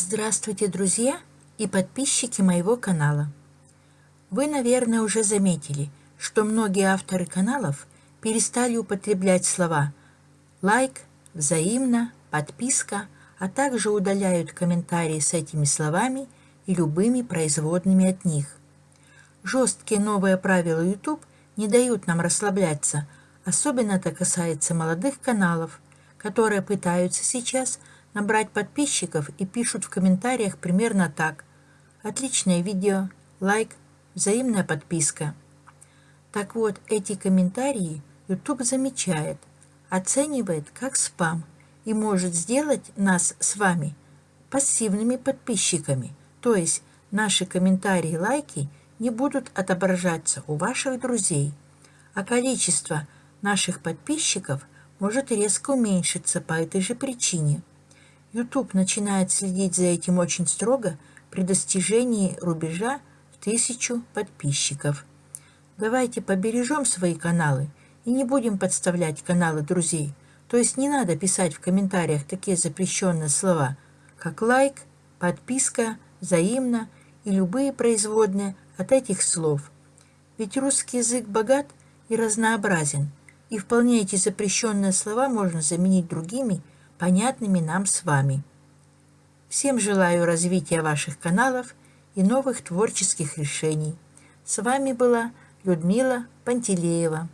Здравствуйте, друзья и подписчики моего канала. Вы, наверное, уже заметили, что многие авторы каналов перестали употреблять слова «лайк», «взаимно», «подписка», а также удаляют комментарии с этими словами и любыми производными от них. Жесткие новые правила YouTube не дают нам расслабляться, особенно это касается молодых каналов, которые пытаются сейчас набрать подписчиков и пишут в комментариях примерно так. Отличное видео, лайк, взаимная подписка. Так вот, эти комментарии YouTube замечает, оценивает как спам и может сделать нас с вами пассивными подписчиками, то есть наши комментарии и лайки не будут отображаться у ваших друзей, а количество наших подписчиков может резко уменьшиться по этой же причине. YouTube начинает следить за этим очень строго при достижении рубежа в тысячу подписчиков. Давайте побережем свои каналы и не будем подставлять каналы друзей. То есть не надо писать в комментариях такие запрещенные слова, как лайк, подписка, взаимно и любые производные от этих слов. Ведь русский язык богат и разнообразен, и вполне эти запрещенные слова можно заменить другими – понятными нам с вами. Всем желаю развития ваших каналов и новых творческих решений. С вами была Людмила Пантелеева.